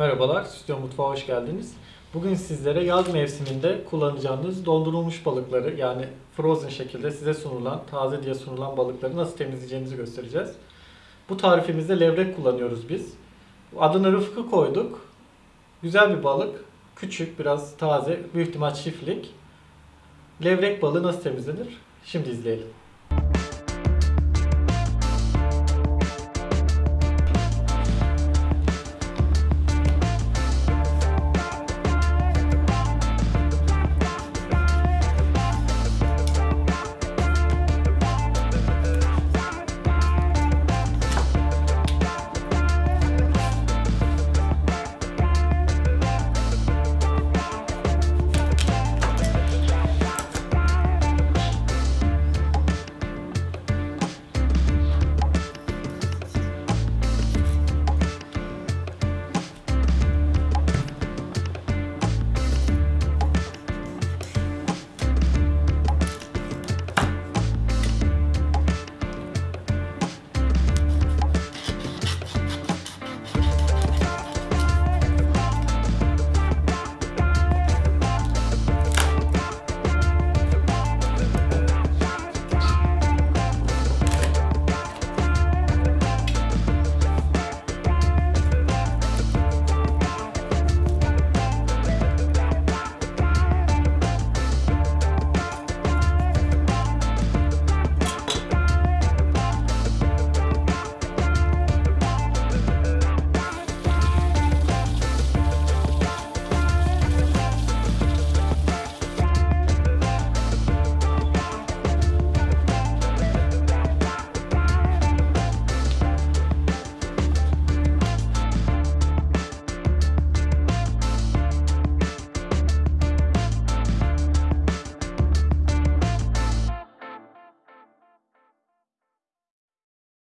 Merhabalar, Stüdyo Mutfağı hoş geldiniz. Bugün sizlere yaz mevsiminde kullanacağınız dondurulmuş balıkları yani frozen şekilde size sunulan, taze diye sunulan balıkları nasıl temizleyeceğinizi göstereceğiz. Bu tarifimizde levrek kullanıyoruz biz. Adını Rıfkı koyduk. Güzel bir balık. Küçük, biraz taze, büyük ihtimal çiftlik. Levrek balığı nasıl temizlenir? Şimdi izleyelim.